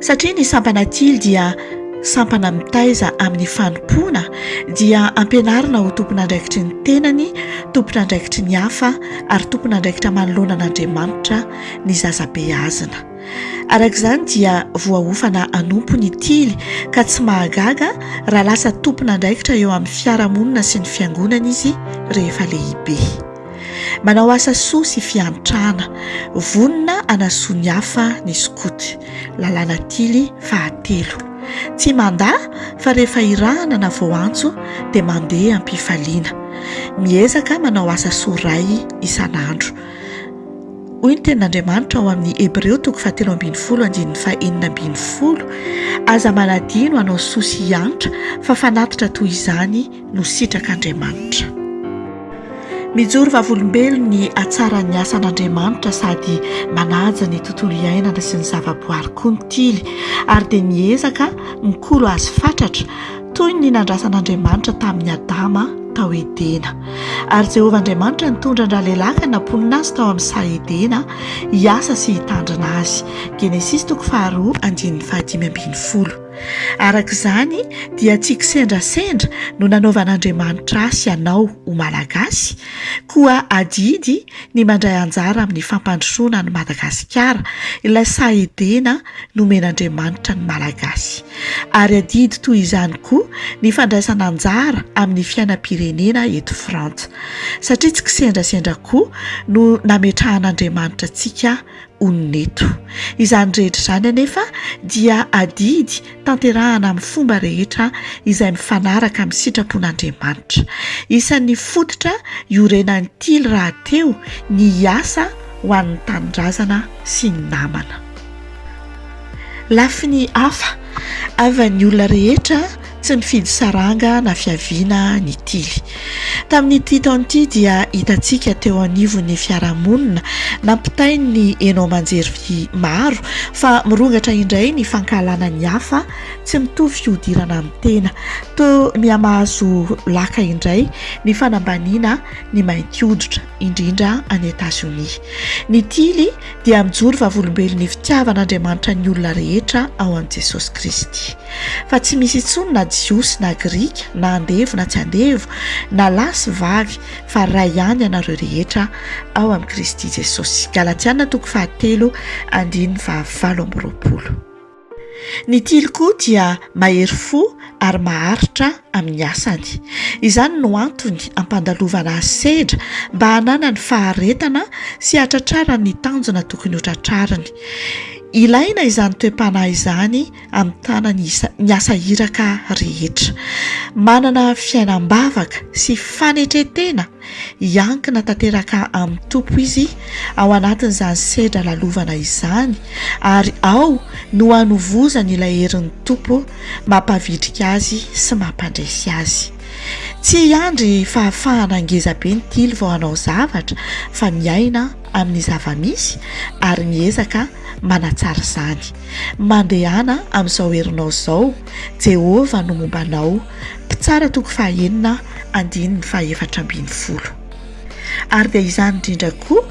Satria ny sampana tily dia sampana mitaiza amin'ny fanompoana dia ampianarina ho tompon'andraikitry ny tenany, tompon'andraikitry ny hafa ary tompon'andraikitra manoloana an'Andriamanitra ny zaza beazina. Araka izany dia voaofana hanompo ny tily ka tsy mahagaga raha lasa tompon'andraikitra eo amin'ny fiarahamonina sy ny fiangonana izy rehefa lehibe. Manao asa soa sy fiantrana. Vonona hanasoa ny hafa ny skoto. Lalàna tily fahatelo. Tsy mandà fa rehefa irahana na vao antso dia mandeha am-pifaliana. Miezaka manao asa soa iray isan'andro. Hoy ny tenin'Andriamanitra ao amin'ny Hebreo toko fahatelo ambin'ny folo andininy fahenina ambin'ny folo, Aza manadino hanao soa sy hiantra fa fanatitra toy izany no sitrak'Andriamanitra. Mijoro vavolombelon' ny hatsaran'ny asan' Andriamanitra sady manaja ny tontolo iainana sy ny zavaboary koa ny tily, ary dia miezaka mikolo azy fatratra, toy ny nandrasan' Andriamanitra tamin'i Adama tao Edena. Ary Jehovah Andriamanitra nitondra an-dralelaka namponina azy tao amin'ny saha Edena hiasa sy hitandrina azy. Genesisy toko faharoa andininy fahadimy ambin'ny folo. Araka izany dia tsy kisendrasendra no nanaovan'Andriamanitra ahy sy anao ho Malagasy, koa adidy ny mandray anjara amin'ny fampandrosoana an'i Madagasikara, ilay sahy Edena nomen'Andriamanitra ny Malagasy. Ary adidy toy izany koa ny fandraisana anjara amin'ny fiainam-pirenena eto Frantsa. Satria tsy kisendrasendra koa no nametrahan'Andriamanitra antsika onona eto. Izany rehetra izany anefa dia adidy tanterahana amin'ny fomba rehetra izay mifanaraka amin'ny sitrapon'Andriamanitra. Isan'ny fototra iorenan'ny tily rahateo ny hiasa ho an'ny tanindrazana sy ny namana. Lafiny hafa, havan'ny olona rehetra. Tsy nifidy saranga na fiaviana ny tily. Tamin'ity taona ity dia hitantsika teo anivon'ny fiarahamonina nampitain'ny haino aman-jery maro fa mirongatra indray ny fankahalana ny hafa tsy mitovy fihodirana amin'ny tena. Toa mihamahazo laka indray ny fanambaniana ny mainty hoditra, indrindra any Etazonia. Ny tily dia mijoro vavolombelon'ny fitiavan'Andriamanitra ny olona rehetra ao amin'i Jesosy Kristy. fa tsy misy intsony na jiosy na grika na andevo na tsy andevo na lahy sy vavy fa iray ihany ianareo rehetra ao amin'i Kristy Jesosy. Galatiana toko fahatelo andininy fahavalo amby roapolo. Ny tily koa dia mahery fo ary maharitra amin'ny asany. Izany no antony ampandalovana azy sedra mba hananany faharetana sy hatratrarany ny tanjona tokony hotratrariny. Ilaina izany toe-panahy izany amin'ny tanany ny asa iraka rehetra. Manana fiainam-bavaka sy fanetren-tena hiankina tanteraka amin'ny Tompo izy ao anatin'izany sedra lalovana izany ary ao no hanovozany ilay herin'ny Tompo mampavitrika azy sy mampandresy azy. Tsy hiandry fahafahana ngezabe ny tily vao hanao zavatra fa miaina amin'ny zava-misy ary miezaka manatsara izany. Mandehana amin'izao herinao izao, Jehovah no momba anao, Mpitsara toko fahenina, andininy fahefatra ambin'ny folo. Ary dia izany indrindra koa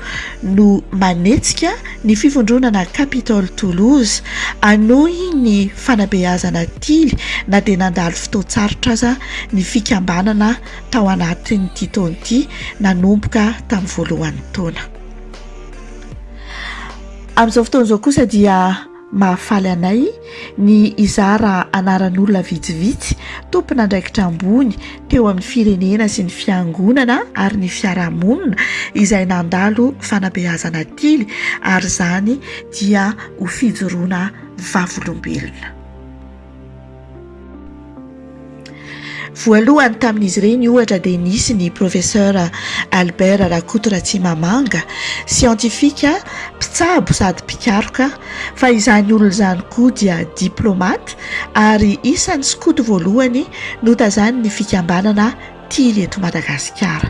no manetsika ny fivondronana Capitol Toulouse hanohy ny fanabeazana tily na dia nandalo fotoan-tsarotra aza ny fikambanana tao anatin'ity taona ity nanomboka tamin'ny voalohan'ny taona. Amin'izao fotoana izao kosa dia mahafaly anay ny hizara anaran'olona vitsivitsy tompon'andraikitra ambony teo amin'ny firenena sy ny fiangonana ary ny fiarahamonina izay nandalo fanabeazana tily ary izany dia ho fijoroana vavolombelona. Voalohany tamin'izy ireny ohatra dia nisy ny Professeur Albert Rakoto Ratsimamanga, siantifika, mpitsabo sady mpikaroka, fa izany olona izany koa dia diplomate ary isan'ny skoto voalohany notazanin'ny fikambanana tiany eto Madagasikara.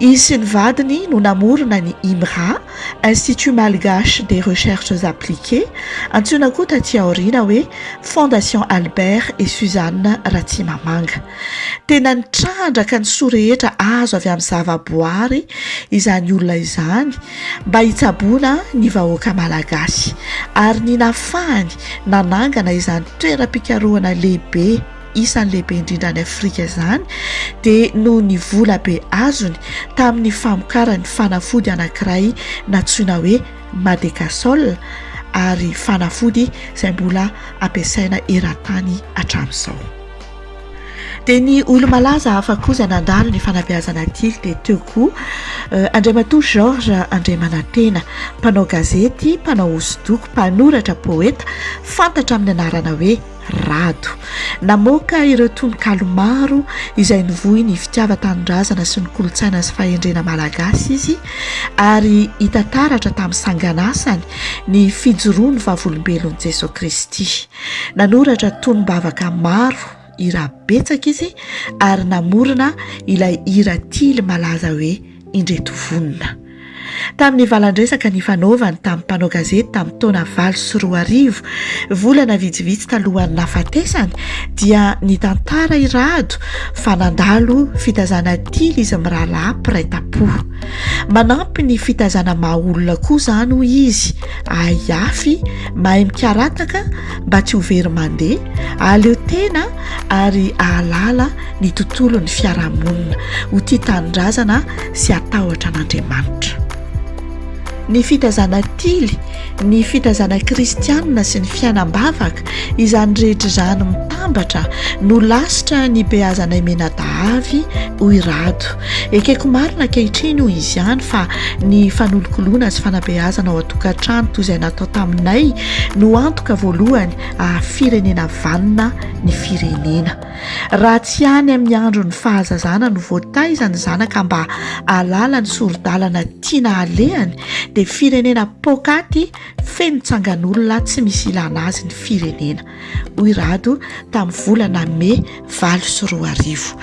Izy sy ny vadiny no namorona ny IMRA, Institut Malgache des Recherches Appliquées, antsoina koa taty aoriana hoe Fondation Albert et Suzanne Ratsimamanga. Tena nitrandraka ny soa rehetra azo avy amin'ny zavaboary izany olona izany mba hitsaboana ny vahoaka malagasy ary ny nahafahany nanangana izany toeram-pikarohana lehibe isan'ny lehibe indrindra any Afrika izany dia noho ny vola be azony tamin'ny famokarany fanafody anankiray natsoina hoe Madecasol ary fanafody izay mbola ampiasaina eran-tany hatramin'izao. Dia ny olo-malaza hafa koa izay nandalo ny fanabeazana tily dia teo koa euh, Andriamatoa Georges Andriamanantena, mpanao gazety, mpanao hosodoko, mpanoratra, poeta, fantatra amin'ny anarana hoe Rado. Namoaka ireo tononkalo maro izay nivoy ny fitiavan-tanindrazana sy ny kolontsaina sy fahendrena malagasy izy ary hita taratra tamin'ny sanganasany ny fijoroan'ny Vavolombelon'i Jesoa Kristy. Nanoratra tonom-bavaka maro, hira betsaka izy ary namorona ilay hira tily malaza hoe Indreto vonona. Tamin'ny valan-dresaka nifanaovany tamin'ny mpanao gazety tamin'ny taona valo sy roa arivo, volana vitsivitsy talohan'ny nahafatesany, dia nitantara i Rado fa nandalo fitazana tily izy mirahalahy mpiray tampo. Manampy ny fitazana maha olona koa izany, hoy izy, ahiafy, mahay mikarataka mba tsy ho very mandeha, ahaleo tena ary ahalala ny tontolon'ny fiarahamonina, ho tia tanindrazana sy hatahotra an'Andriamanitra. Ny fita zana tily, ny fita zana kristianina sy ny fianam-bavaka, izany rehetra izany mitambatra no lasitra nibeazanay mianadahavy, hoy i Rado. Ekeko marina ankehitriny, hoy izy ihany, fa ny fanolokoloana sy fanabeazana ao an-tokantrano toy izay natao taminay no antoka voalohany haha-firenena vanona ny firenena. Raha tsy any amin'ny andron'ny fahazazana no voataiza ny zanaka mba hahalala ny sori-dalana tiana halehany dia firenena poakaty feno tsangan'olona tsy misy ilana azy ny firenena, hoy Rado tamin'ny volana mey valo sy roa arivo.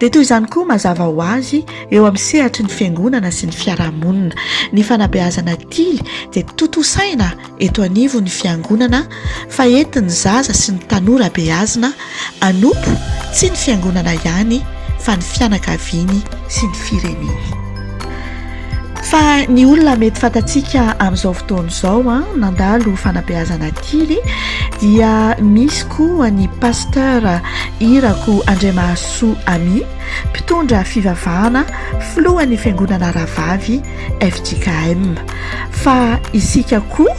Dia toy izany koa mazava ho azy eo amin'ny sehatry ny fiangonana sy ny fiarahamonina. Ny fanabeazana tily dia tontosaina. eto anivon'ny Fiangonana fa entin'ny zaza sy ny tanora beazina hanompo tsy ny Fiangonana ihany fa ny fianakaviany sy ny fireneny. Fa ny olona mety fantatsika amin'izao fotoana izao an, nandalo fanabeazana tily dia misy koa ny Pasteur Irako Andriamahasoa Ami, mpitondra fivavahana, filohan'ny Fiangonana Rahavavy fjkm. fa isika koa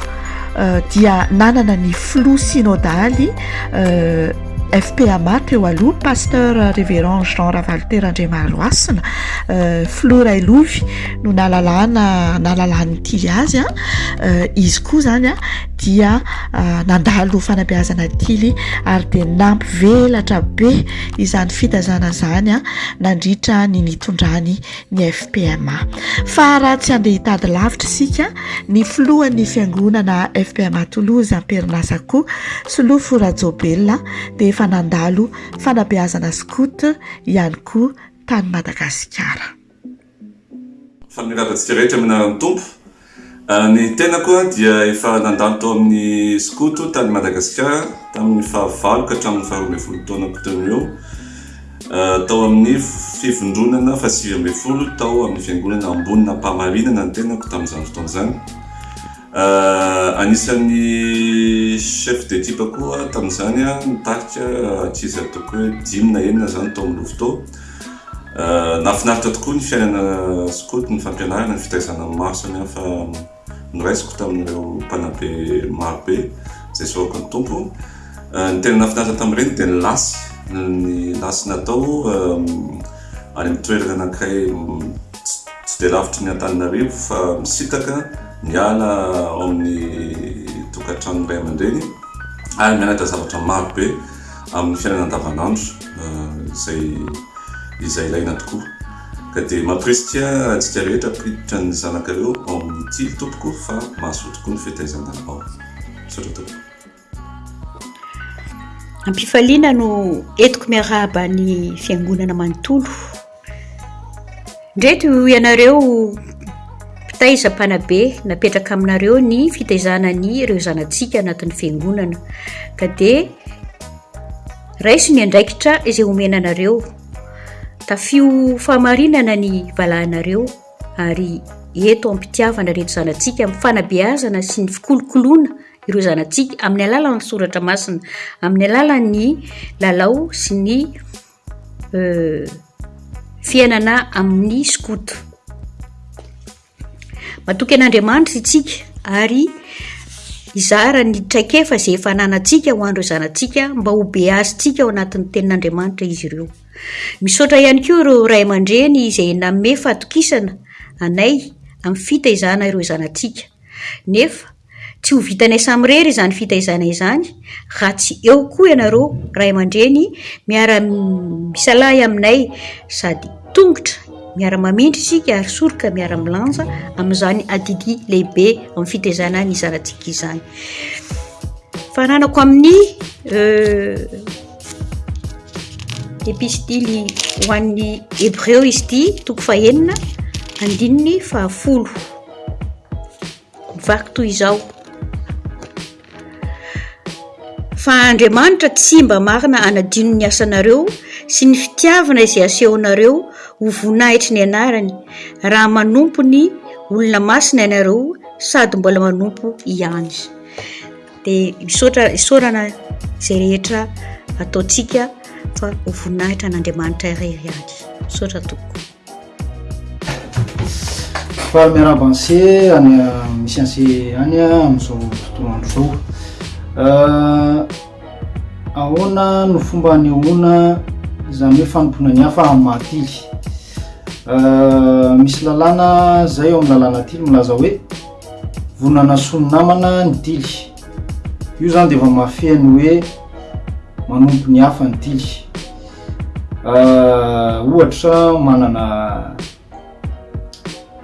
euh, dia nanana ny flou synodaly euh, fpama teo aloha pasteur révérend jean ravalotera andriamaroasina euh, flou railovy no nalalana nalalany ti azy a izy koa zany a dia nandalo fanabeazana tily ary dia nampivelatra be izany fitazana zany a nandritra ny nitondrany ny FPMA. Fa raha tsy handeha hitady lavitra isika, ny filohan'ny fiangonana FPMA Toulouse am-perinasa koa, Solofo Rajaobelina, dia efa nandalo fanabeazana scout ihany koa tany Madagasikara. Fanomezana antsika rehetra amin'ny anaran'ny Tompo Ny tenako dia efa nandalo tao amin'ny skoto tany Madagasikara tamin'ny fahavalo ka hatramin'ny faharoa ambin'ny folo taonako teo no eo, tao amin'ny fivondronana fahasivy ambin'ny folo tao amin'ny fiangonana Ambonin'Ampahamarinana ny tenako tamin'izany fotoana izany. Anisan'ny chef d'equipe koa tamin'izany aho, nitarika ankizy ataoko hoe dimy na enina izany tao amin'ny Louvre tao. Nahafinaritra tokoa ny fiainana skoto, ny fampianarana, ny fitaizana ny maro samihafa noraisiko tamin'ireo mpanabe marobe izay soavako ny Tompo. Ny tena nahafinaritra tamin'ireny dia ny lasy, ny lasy natao any amin'ny toerana anankiray tsy dia lavitry ny Antananarivo fa misintaka miala ao amin'ny tokantrano iray aman-dreny ary mianatra zavatra marobe. amin'ny fiainana andavanandro izay izay ilaina tokoa. Ka dia mampirisika antsika rehetra hampiditra ny zanakareo ao amin'ny tily tompoko fa mahasoa tokoa ny fitaizana ao. Misaotra tompoko. Ampifaliana no entiko miarahaba ny fiangonana manontolo. Ndreto ianareo mpitaiza mpanabe napetraka aminareo ny fitaizana ny ireo zanatsika anatin'ny fiangonana ka de raiso ny andraikitra izay omena anareo tafio fahamarinana ny valahanareo ary eto ampitiavana reto zanatsika ami'ny fanabeazana sy ny fikolokoloana ireo zanatsika amin'ny alalan'ny soratra masina amin'ny alalan'ny lalao sy ny Euh, fiainana amin'ny skoto. Matoky an'Andriamanitra itsika ary izara ny traikefa izay efa ananantsika ho an'ireo zanatsika mba ho beazintsika ao anatin'ny tenin'Andriamanitra izy ireo. Misaotra ihany koa ireo ray aman-dreny izay nanome fatokisana anay amin'ny fitaizana ireo zanatsika. Nefa tsy ho vitanay samirery izany fitaizana izany raha tsy eo koa ianareo ray aman-dreny miara-misalahy aminay sady tongotra miara-mamindra isika ary soroka miara-milanja amin'izany adidy lehibe amin'ny fitaizana ny zanatsika izany. Fananako amin'ny euh, epistily ho an'ny Hebreo izy ity, toko fahenina, andininy fahafolo. vaky toy izao fa Andriamanitra tsy mba marina anadino ny asanareo sy ny fitiavana izay asehonareo ho voninahitry ny anarany raha manompo ny olona masina ianareo sady mbola manompo ihany dia misaotra isaorana izay rehetra ataontsika fa ho voninahitra an'Andriamanitra iray ihany misaotra tompoko Fa miarahaba anse any misy anse any amin'izao tontolo andro zao euh, ahoana no fomba anehoana izany hoe fanompoana ny hafa amin'ny mahatily euh, misy lalàna zay eo amin'ny lalàna tily milaza hoe vonana soa ny namana ny tily io zany de efa mafeha ny hoe manompo ny hafa ny tily Ah, ohatra manana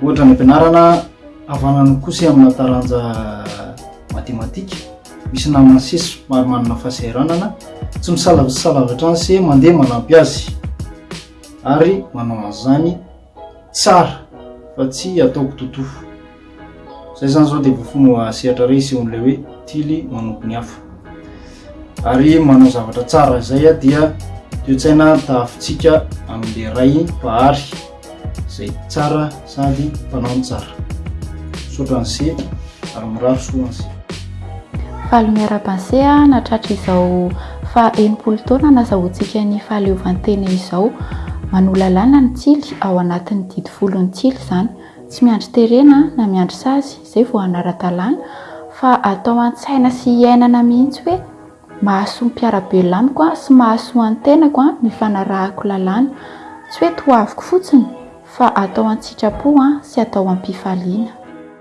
ohatra any am-pianarana havanana kosa amina taranja matematika misy namana sesy maro manana fahasahiranana tsy misalasala avy hatrany se mandeha manampy azy ary manao an'izany Tsara fa tsy ataoko totofo. Zay zany zao dia voafono sehatra re isehoan'ilay hoe tily manompo ny hafa. Ary manao zavatra tsara izay dia toe-tsaina tahafintsika amin'ilay Ray Mpahary izay tsara sady mpanao ny tsara. Misaotra an'ise ary mirary soa an'ise. Faly miaraba an'ise nahatratra izao Fa enimpolo taona nazahoantsika ny fahaleovantena izao, manoa lalàna ny tsily, ao anatin'ny didy folo ny tsily izany. Tsy miandry terena na miandry sazy, izay vao hanara-dalàna, fa atao an-tsaina sy iainana mihitsy hoe mahasoa ny mpiara-belona amiko sy mahasoa ny tenako ny fanarahako lalàna. Tsy hoe toaviko fotsiny, fa atao an-tsitrapo sy atao am-pifaliana.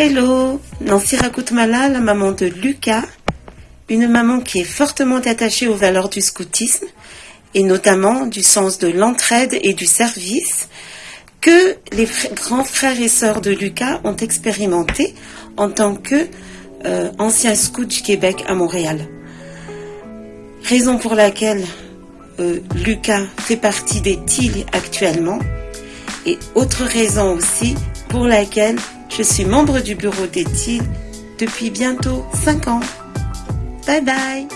Hello, Nancy Rakoutmala, la maman de Lucas, une maman qui est fortement attachée aux valeurs du scoutisme et notamment du sens de l'entraide et du service que les grands frères et sœurs de Lucas ont expérimenté en tant que euh, scout du Québec à Montréal. Raison pour laquelle euh, Lucas fait partie des TIL actuellement et autre raison aussi pour laquelle je suis membre du bureau d'études depuis bientôt 5 ans. Bye bye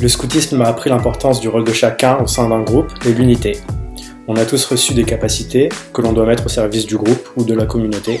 Le scoutisme m'a appris l'importance du rôle de chacun au sein d'un groupe et l'unité. On a tous reçu des capacités que l'on doit mettre au service du groupe ou de la communauté.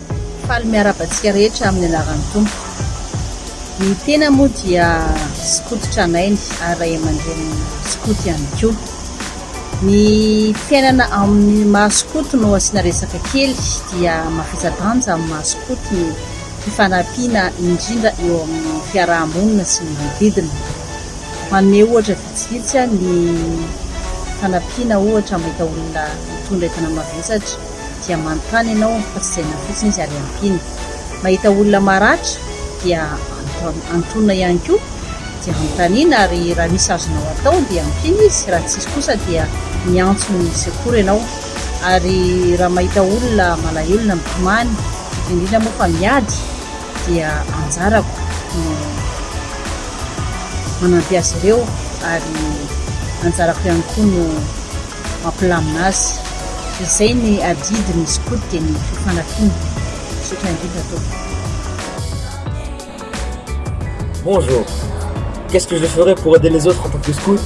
Faly miarahaba antsika rehetra amin'ny anaran'ny Tompo. Ny tena moa dia skoto tranainy ary ray aman-dreny skoto ihany koa. Ny fiainana amin'ny maha skoto no asiana resaka kely dia mahaiza-danja amin'ny maha skoto ny fifanampiana indrindra eo amin'ny fiaraha-monina sy ny manodidina. Manome ohatra vitsivitsy aho ny fanampiana ohatra mahita olona mitondra entana mavesatra. dia manontany ianao fa tsy izay nafotsiny izy ary ampiana. Mahita olona maratra dia antonina ihany koa dia anontaniana ary raha misy azonao atao dia ampiana izy, raha tsisy kosa dia miantso ny secours ianao ary raha mahita olona malahelo na mitomany indrindra moa fa miady dia anjarako no manampy azy ireo ary anjarako ihany koa no mampilamina azy Bonjour. Qu'est-ce que je ferais pour aider les autres en tant que scout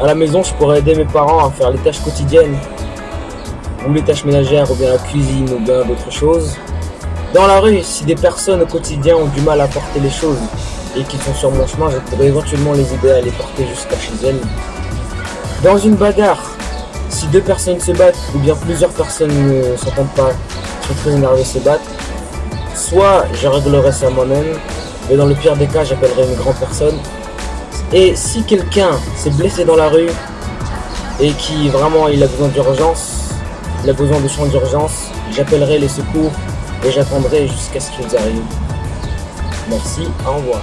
À la maison, je pourrais aider mes parents à faire les tâches quotidiennes, ou les tâches ménagères, ou bien la cuisine, ou bien d'autres choses. Dans la rue, si des personnes au quotidien ont du mal à porter les choses et qu'ils sont sur mon chemin, je pourrais éventuellement les aider à les porter jusqu'à chez elles. Dans une bagarre, si deux personnes se battent ou bien plusieurs personnes ne s'entendent pas, sont trouvent énervées se battent, soit je réglerai ça moi-même, mais dans le pire des cas, j'appellerai une grande personne. Et si quelqu'un s'est blessé dans la rue et qui vraiment il a besoin d'urgence, il a besoin de soins d'urgence, j'appellerai les secours et j'attendrai jusqu'à ce qu'ils arrivent. Merci, au revoir.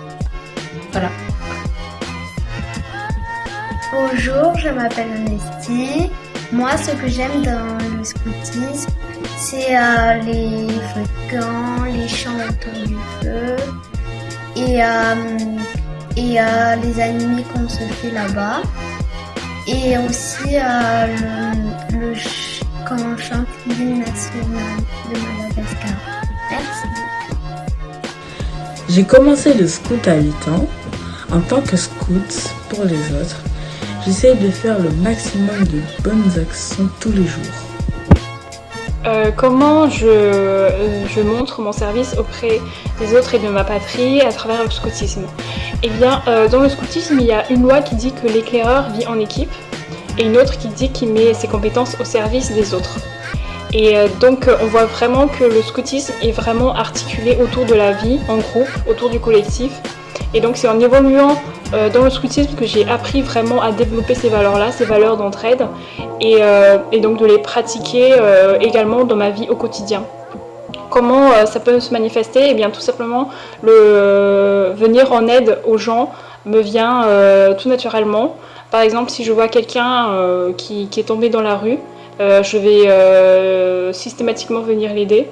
Voilà. Bonjour, je m'appelle Honesty. Moi, ce que j'aime dans le scoutisme, c'est les volcans, les champs autour du feu et, euh, et euh, les animés qu'on se fait là-bas. Et aussi euh, le, le ch national de Madagascar. Merci. J'ai commencé le scout à 8 ans. En tant que scout pour les autres, j'essaie de faire le maximum de bonnes actions tous les jours. Euh, comment je, montre mon service auprès des autres et de ma patrie à travers le scoutisme Eh bien, euh, dans le scoutisme, il y a une loi qui dit que l'éclaireur vit en équipe et une autre qui dit qu'il met ses compétences au service des autres. Et euh, donc on voit vraiment que le scoutisme est vraiment articulé autour de la vie en groupe, autour du collectif. Et donc c'est en évoluant euh, dans le scoutisme que j'ai appris vraiment à développer ces valeurs-là, ces valeurs d'entraide, et, euh, donc de les pratiquer euh, également dans ma vie au quotidien. Comment ça peut se manifester Eh bien tout simplement, le venir en aide aux gens me vient tout naturellement. Par exemple, si je vois quelqu'un qui, est tombé dans la rue, je vais systématiquement venir l'aider.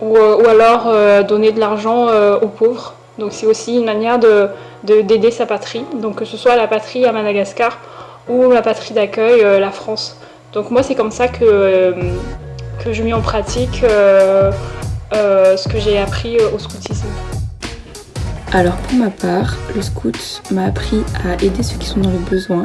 ou, alors donner de l'argent aux pauvres. Donc c'est aussi une manière de, d'aider sa patrie, donc que ce soit la patrie à Madagascar ou la patrie d'accueil, euh, la France. Donc moi c'est comme ça que, euh, que je mets en pratique euh, ce que j'ai appris au scoutisme. Alors pour ma part, le scout m'a appris à aider ceux qui sont dans le besoin,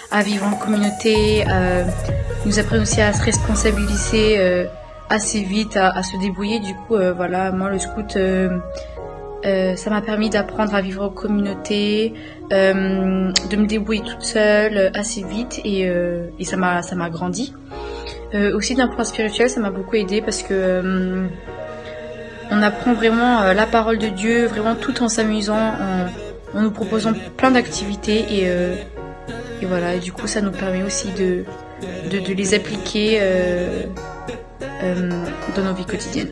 à, vivre en communauté, nous apprennent aussi à se responsabiliser assez vite, à, se débrouiller. Du coup, voilà, moi le scout, euh, ça m'a permis d'apprendre à vivre en communauté, euh, de me débrouiller toute seule euh, assez vite et, ça m'a ça m'a grandi. aussi d'un point spirituel, ça m'a beaucoup aidé parce que on apprend vraiment la parole de Dieu, vraiment tout en s'amusant, en, nous proposant plein d'activités et, voilà. Et du coup, ça nous permet aussi de, de les appliquer dans nos vies quotidiennes.